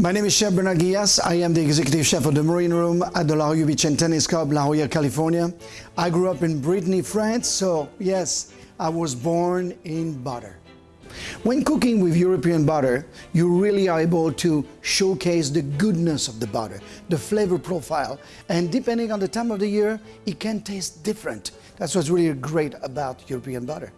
My name is Chef Bernard Guillas. I am the executive chef of the Marine Room at the La Jolla Beach and Tennis Club, La Jolla, California. I grew up in Brittany, France, so yes, I was born in butter. When cooking with European butter, you really are able to showcase the goodness of the butter, the flavor profile, and depending on the time of the year, it can taste different. That's what's really great about European butter.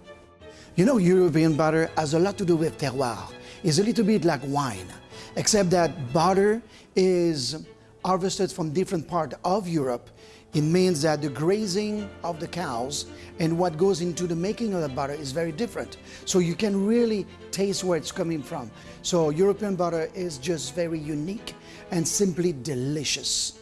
You know, European butter has a lot to do with terroir. It's a little bit like wine except that butter is harvested from different part of Europe. It means that the grazing of the cows and what goes into the making of the butter is very different. So you can really taste where it's coming from. So European butter is just very unique and simply delicious.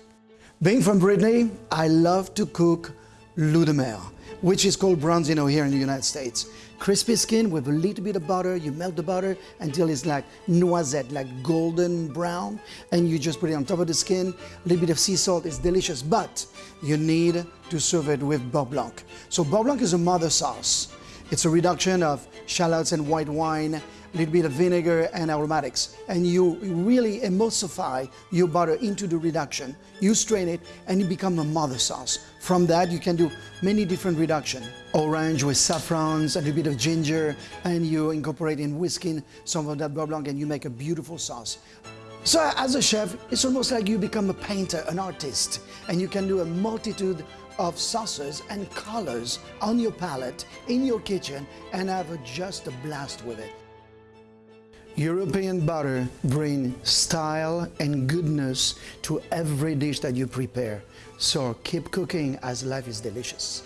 Being from Brittany, I love to cook loup de mer which is called bronzino here in the United States. Crispy skin with a little bit of butter, you melt the butter until it's like noisette, like golden brown, and you just put it on top of the skin, a little bit of sea salt, it's delicious, but you need to serve it with beurre blanc. So beurre blanc is a mother sauce. It's a reduction of shallots and white wine, a little bit of vinegar and aromatics. And you really emulsify your butter into the reduction. You strain it and it becomes a mother sauce. From that, you can do many different reduction. Orange with saffrons, a little bit of ginger, and you incorporate in whisking some of that beurre blanc and you make a beautiful sauce. So as a chef, it's almost like you become a painter, an artist, and you can do a multitude of sauces and colors on your palette, in your kitchen, and have a, just a blast with it. European butter brings style and goodness to every dish that you prepare. So keep cooking as life is delicious.